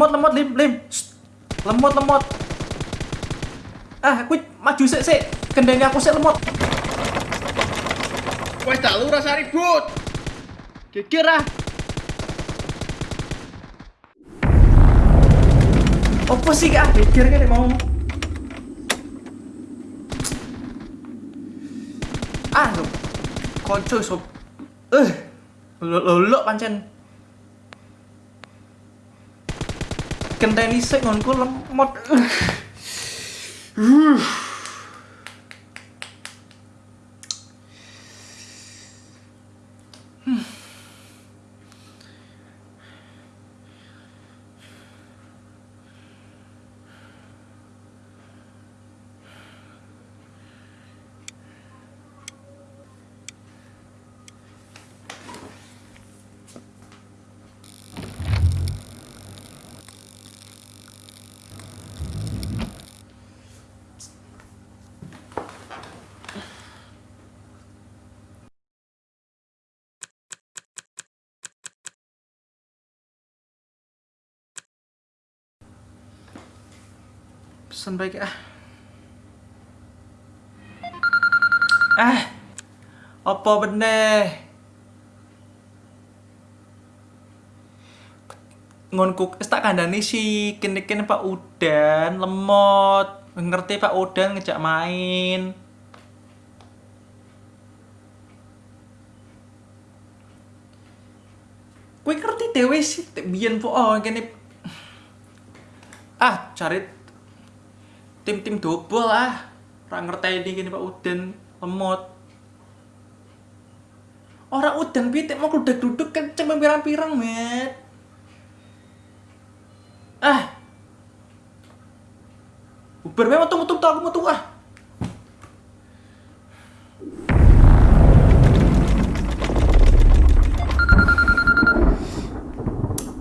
lemot lemot lim lim. Shh. lemot lemot. Ah aku maju sik sik. Kendali aku sik lemot. Wes tak lu rasa ribut. Geger ah. apa sih kak? Geger kan mau. Ah lo konco sob. Eh lo lo pancen kendali sik ngonku lemot pesan baik ah. Ah. Apa bener ngonku tak kandhani si kene-kene Pak Udan lemot. Ngerti Pak Udan ngejak main. Kowe ngerti dhewe sih biyen po oh kene ah cari tim-tim double ah ora ngerteni kene Pak Udan lemot. Orang udan pitik mau kludak duduk kenceng pirang-pirang met. Ah. Uber memang tunggu tunggu aku tunggu ah.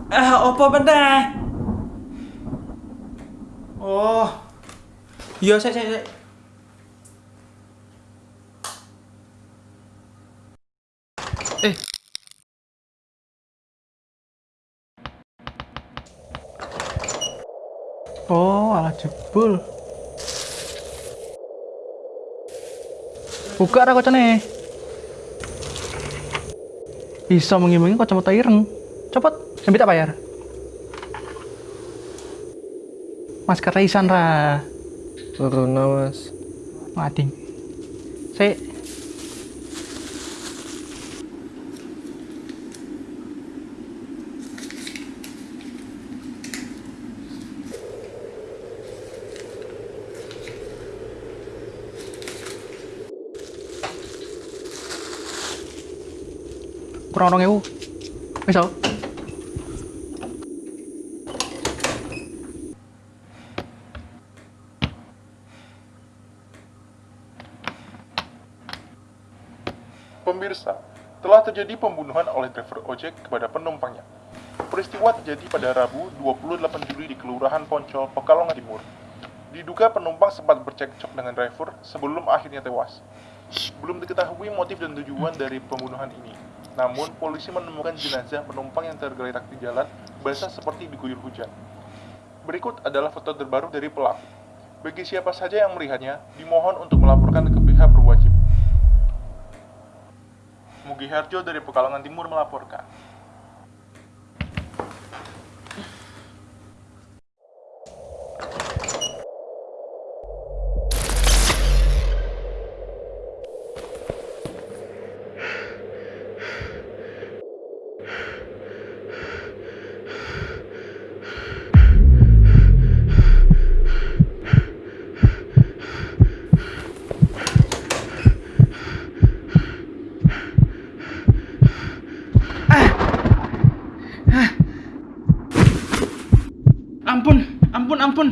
Ah, apa bener? Oh. Iya, saya, saya, saya. Eh. Oh, alah jebul. Buka ra kocone. Bisa mengimbangi kacamata ireng. Cepet, sampai tak bayar. Masker Raisan ra. Corona mas. Mading. Saya kurang orang ewu misal Pemirsa, telah terjadi pembunuhan oleh driver ojek kepada penumpangnya. Peristiwa terjadi pada Rabu 28 Juli di Kelurahan Poncol, Pekalongan Timur. Diduga penumpang sempat bercekcok dengan driver sebelum akhirnya tewas. Belum diketahui motif dan tujuan dari pembunuhan ini. Namun, polisi menemukan jenazah penumpang yang tergeletak di jalan basah seperti diguyur hujan. Berikut adalah foto terbaru dari pelaku. Bagi siapa saja yang melihatnya, dimohon untuk melaporkan ke pihak berwajib. Mugi Harjo dari Pekalongan Timur melaporkan. ampun ampun ampun